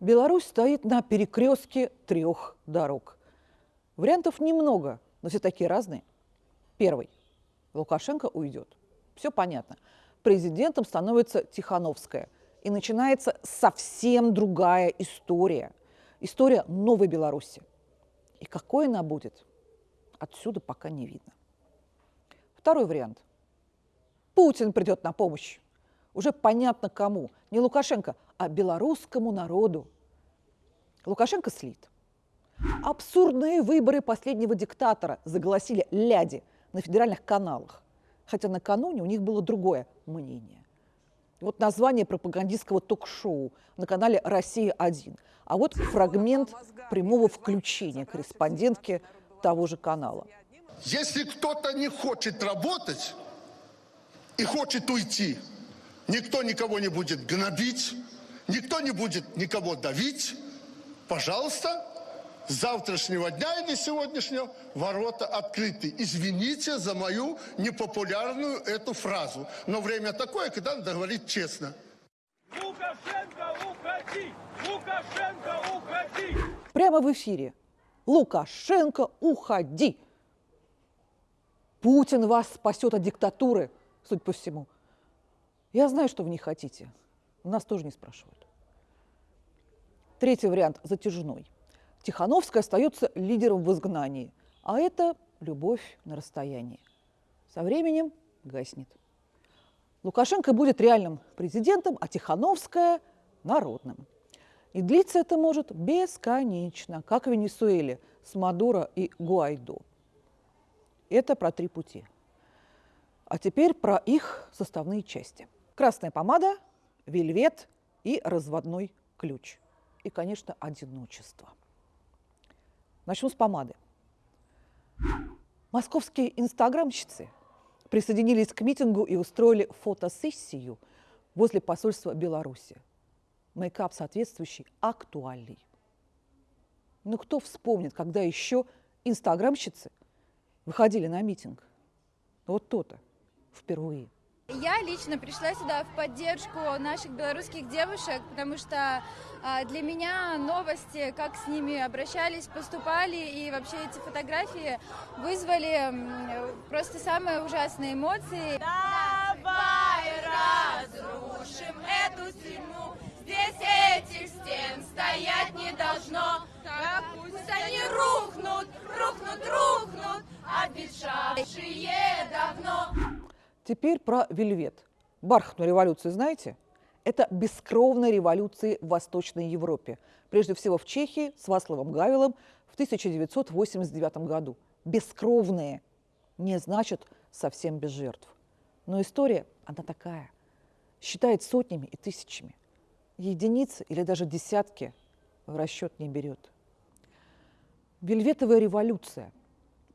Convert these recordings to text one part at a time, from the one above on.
Беларусь стоит на перекрестке трех дорог. Вариантов немного, но все такие разные. Первый. Лукашенко уйдет. Все понятно. Президентом становится Тихановская. И начинается совсем другая история. История новой Беларуси. И какой она будет, отсюда пока не видно. Второй вариант. Путин придет на помощь. Уже понятно кому. Не Лукашенко, а белорусскому народу. Лукашенко слит. Абсурдные выборы последнего диктатора заголосили ляди на федеральных каналах. Хотя накануне у них было другое мнение. Вот название пропагандистского ток-шоу на канале «Россия-1». А вот фрагмент прямого включения корреспондентки того же канала. Если кто-то не хочет работать и хочет уйти, никто никого не будет гнобить, никто не будет никого давить. Пожалуйста, с завтрашнего дня или сегодняшнего ворота открыты. Извините за мою непопулярную эту фразу. Но время такое, когда надо говорить честно. Лукашенко, уходи! Лукашенко, уходи! Прямо в эфире. Лукашенко, уходи! Путин вас спасет от диктатуры, судя по всему. Я знаю, что вы не хотите. Нас тоже не спрашивают. Третий вариант затяжной. Тихановская остается лидером в изгнании, а это любовь на расстоянии. Со временем гаснет. Лукашенко будет реальным президентом, а Тихановская – народным. И длиться это может бесконечно, как в Венесуэле с Мадуро и Гуайдо. Это про три пути. А теперь про их составные части. Красная помада, вельвет и разводной ключ. И, конечно, одиночество. Начну с помады. Московские инстаграмщицы присоединились к митингу и устроили фотосессию возле посольства Беларуси. Мейкап соответствующий актуальный. Ну кто вспомнит, когда еще инстаграмщицы выходили на митинг? Вот то-то впервые. Я лично пришла сюда в поддержку наших белорусских девушек, потому что а, для меня новости, как с ними обращались, поступали, и вообще эти фотографии вызвали просто самые ужасные эмоции. Давай разрушим эту стену, здесь этих стен стоять не должно. Пусть они рухнут, рухнут, рухнут, обещавшие давно. Теперь про вельвет. Бархатную революцию знаете? Это бескровные революции в Восточной Европе. Прежде всего в Чехии с Васловом Гавелом в 1989 году. Бескровные не значит совсем без жертв. Но история, она такая. Считает сотнями и тысячами. Единицы или даже десятки в расчет не берет. Вельветовая революция.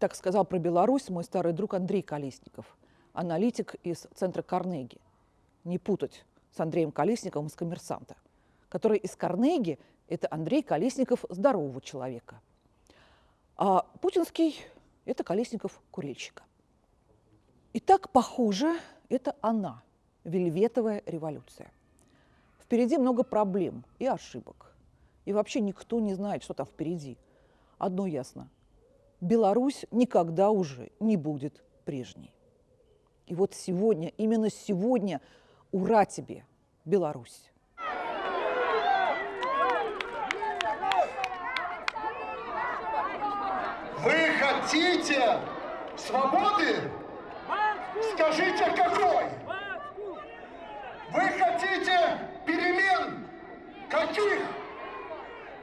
Так сказал про Беларусь мой старый друг Андрей Колесников – аналитик из центра Карнеги. Не путать с Андреем Колесниковым из «Коммерсанта», который из Карнеги – это Андрей Колесников здорового человека. А путинский – это Колесников курильщика. И так, похоже, это она, вельветовая революция. Впереди много проблем и ошибок. И вообще никто не знает, что там впереди. Одно ясно – Беларусь никогда уже не будет прежней. И вот сегодня, именно сегодня, ура тебе, Беларусь! Вы хотите свободы? Скажите, какой? Вы хотите перемен? Каких?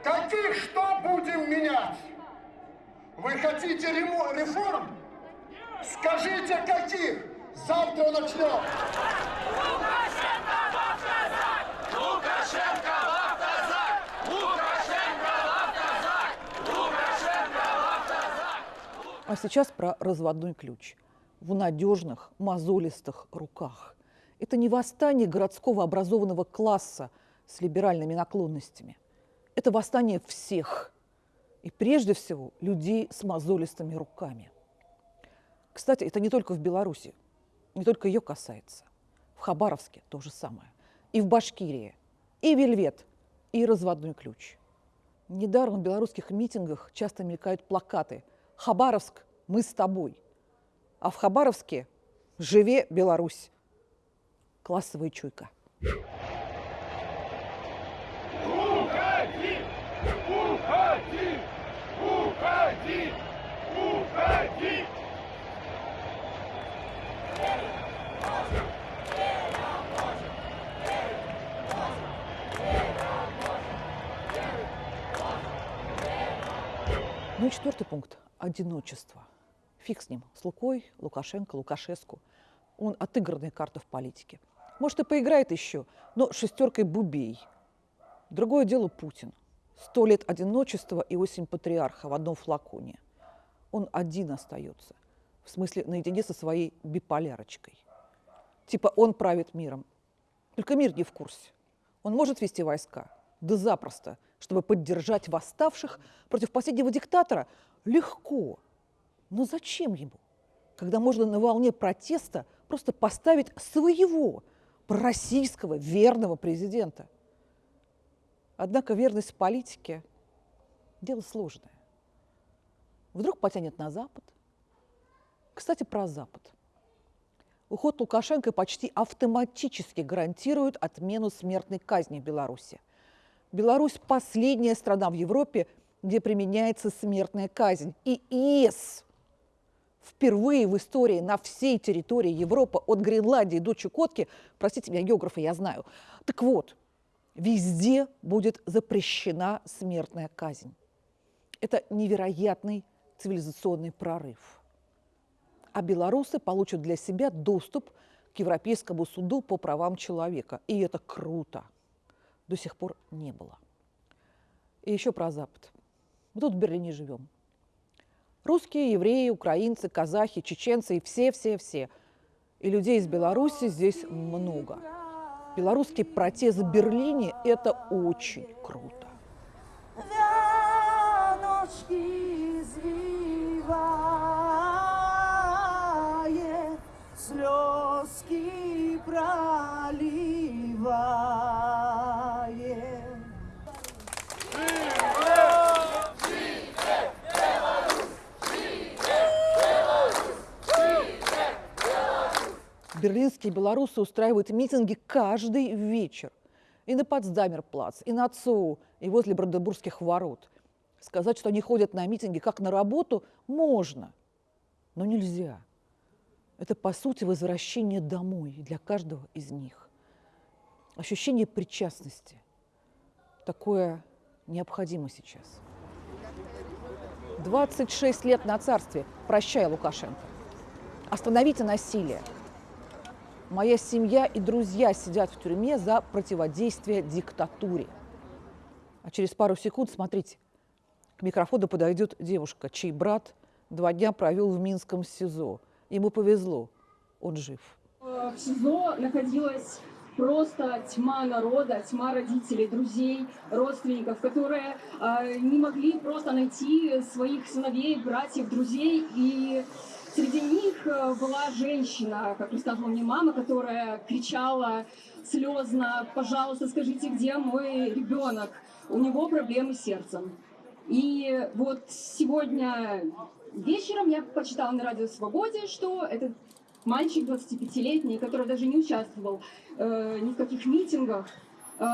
Каких что будем менять? Вы хотите реформ? Скажите, каких? Завтра начнем. Лукашенко в автозак! Лукашенко в автозак! Лукашенко в автозак! Лукашенко в автозак! А сейчас про разводной ключ. В надежных, мозолистых руках. Это не восстание городского образованного класса с либеральными наклонностями. Это восстание всех. И прежде всего людей с мозолистыми руками. Кстати, это не только в Беларуси не только ее касается. В Хабаровске то же самое. И в Башкирии. И Вельвет и разводной ключ. Недаром в белорусских митингах часто мелькают плакаты «Хабаровск, мы с тобой», а в Хабаровске «Живе Беларусь». Классовая чуйка. Уходи! Уходи! Уходи! Уходи! Ну и четвертый пункт – одиночество. Фиг с ним, с Лукой, Лукашенко, Лукашеску. Он отыгранная карта в политике. Может, и поиграет еще, но шестеркой бубей. Другое дело Путин. Сто лет одиночества и осень патриарха в одном флаконе. Он один остается. В смысле, наедине со своей биполярочкой. Типа он правит миром. Только мир не в курсе. Он может вести войска? Да запросто. Чтобы поддержать восставших против последнего диктатора? Легко. Но зачем ему? Когда можно на волне протеста просто поставить своего, пророссийского, верного президента. Однако верность политике – дело сложное. Вдруг потянет на Запад? Кстати, про Запад. Уход Лукашенко почти автоматически гарантирует отмену смертной казни в Беларуси. Беларусь – последняя страна в Европе, где применяется смертная казнь. И ИС впервые в истории на всей территории Европы, от Гренландии до Чукотки, простите меня, географы, я знаю. Так вот, везде будет запрещена смертная казнь. Это невероятный цивилизационный прорыв. А белорусы получат для себя доступ к Европейскому суду по правам человека. И это круто. До сих пор не было. И еще про Запад. Мы тут в Берлине живем. Русские, евреи, украинцы, казахи, чеченцы и все-все-все. И людей из Беларуси здесь много. Белорусский протест в Берлине – это очень круто. Слезки проливает. Берлинские белорусы устраивают митинги каждый вечер. И на Потсдамерплац, и на ЦОУ, и возле Бранденбургских ворот. Сказать, что они ходят на митинги как на работу, можно, но нельзя. Это, по сути, возвращение домой для каждого из них. Ощущение причастности. Такое необходимо сейчас. 26 лет на царстве. Прощай, Лукашенко. Остановите насилие. Моя семья и друзья сидят в тюрьме за противодействие диктатуре. А через пару секунд, смотрите, к микрофону подойдет девушка, чей брат два дня провел в Минском СИЗО. Ему повезло, он жив. В СИЗО находилась просто тьма народа, тьма родителей, друзей, родственников, которые э, не могли просто найти своих сыновей, братьев, друзей. И среди них э, была женщина, как рассказывала мне мама, которая кричала слезно, пожалуйста, скажите, где мой ребенок? У него проблемы с сердцем. И вот сегодня вечером я почитала на радио «Свободе», что этот мальчик 25-летний, который даже не участвовал э, ни в каких митингах, э,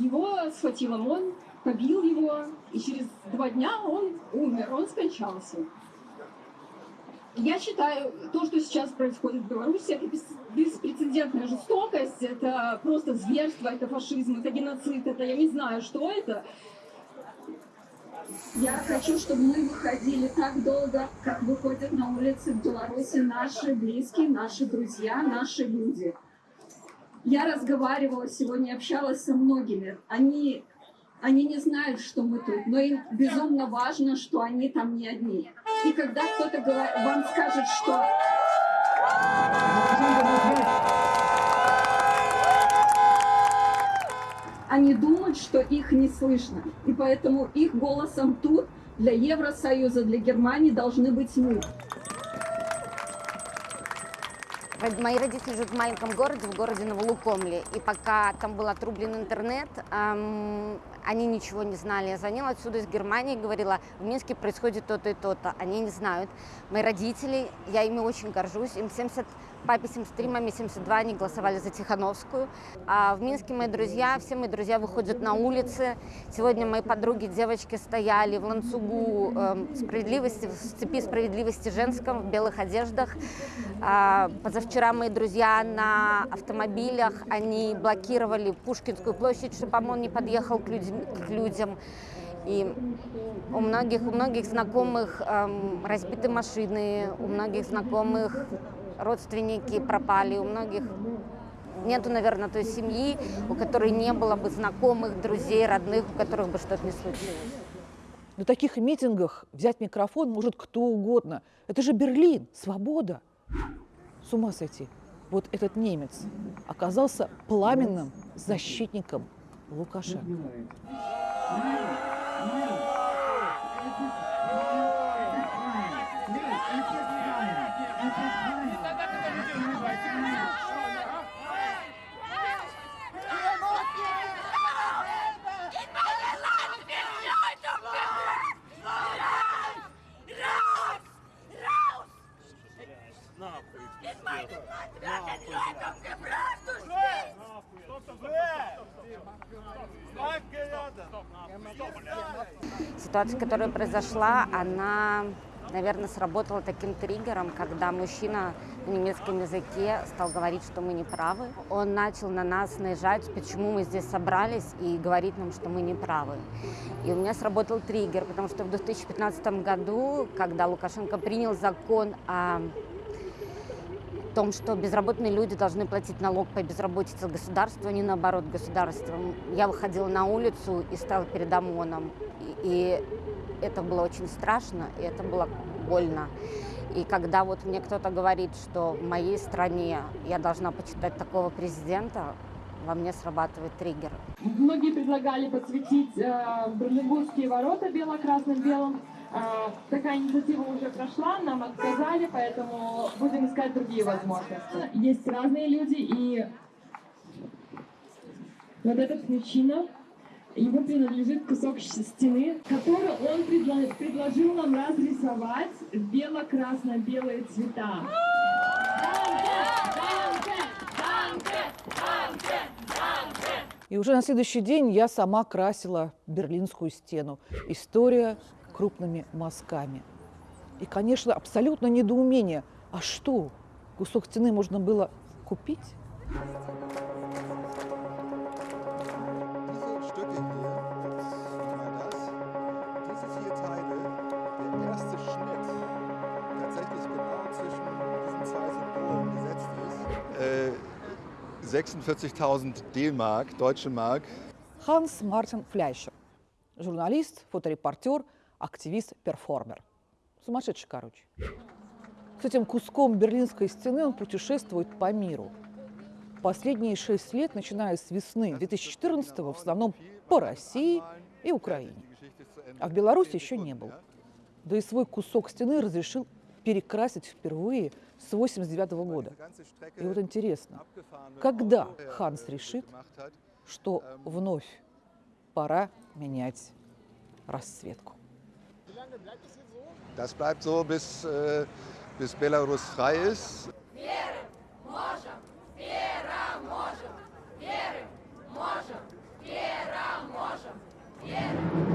его схватил ОМОН, побил его, и через два дня он умер, он скончался. Я считаю, то, что сейчас происходит в Беларуси, это бес- беспрецедентная жестокость, это просто зверство, это фашизм, это геноцид, это я не знаю, что это. Я хочу, чтобы мы выходили так долго, как выходят на улицы в Беларуси наши близкие, наши друзья, наши люди. Я разговаривала сегодня, общалась со многими. Они, они не знают, что мы тут, но им безумно важно, что они там не одни. И когда кто-то вам скажет, что они думают, что их не слышно. И поэтому их голосом тут для Евросоюза, для Германии должны быть мы. Мои родители живут в маленьком городе, в городе Новолукомле. И пока там был отрублен интернет, ам, они ничего не знали. Я звонила отсюда из Германии, говорила, в Минске происходит то-то и то-то. Они не знают. Мои родители, я ими очень горжусь. Им 70, папе 73, маме 72, они голосовали за Тихановскую. А в Минске мои друзья, все мои друзья выходят на улицы. Сегодня мои подруги, девочки стояли в ланцугу эм, справедливости, в цепи справедливости женском, в белых одеждах. А, позавчера мои друзья на автомобилях, они блокировали Пушкинскую площадь, чтобы ОМОН не подъехал к, людям- к людям. И у многих, у многих знакомых эм, разбиты машины, у многих знакомых родственники пропали, у многих нету, наверное, той семьи, у которой не было бы знакомых, друзей, родных, у которых бы что-то не случилось. На таких митингах взять микрофон может кто угодно. Это же Берлин, свобода. С ума сойти. Вот этот немец оказался пламенным защитником Лукашенко. Ситуация, которая произошла, она, наверное, сработала таким триггером, когда мужчина на немецком языке стал говорить, что мы не правы. Он начал на нас наезжать, почему мы здесь собрались, и говорить нам, что мы не правы. И у меня сработал триггер, потому что в 2015 году, когда Лукашенко принял закон о том, что безработные люди должны платить налог по безработице государству, а не наоборот государством. Я выходила на улицу и стала перед ОМОНом. И, это было очень страшно, и это было больно. И когда вот мне кто-то говорит, что в моей стране я должна почитать такого президента, во мне срабатывает триггер. Многие предлагали подсветить э, Бранденбургские ворота бело-красным белым. Э, такая инициатива уже прошла, нам отказали, поэтому будем искать другие возможности. Есть разные люди, и вот этот мужчина, ему принадлежит кусок стены, который он предла- предложил нам разрисовать бело-красно-белые цвета. И уже на следующий день я сама красила Берлинскую стену. История крупными мазками. И, конечно, абсолютно недоумение. А что, кусок стены можно было купить? Äh, 46.000 D-Mark, deutsche Mark. Ханс Мартин Фляйшер. Журналист, фоторепортер, активист, перформер. Сумасшедший, короче. С этим куском берлинской стены он путешествует по миру. Последние шесть лет, начиная с весны 2014 в основном по России и Украине. А в Беларуси еще не был. Да и свой кусок стены разрешил перекрасить впервые с 89 года. И вот интересно, когда Ханс решит, что вновь пора менять расцветку? Lande? Bleibt das jetzt so? Das bleibt so, bis, äh, bis Belarus frei ist. Yeah.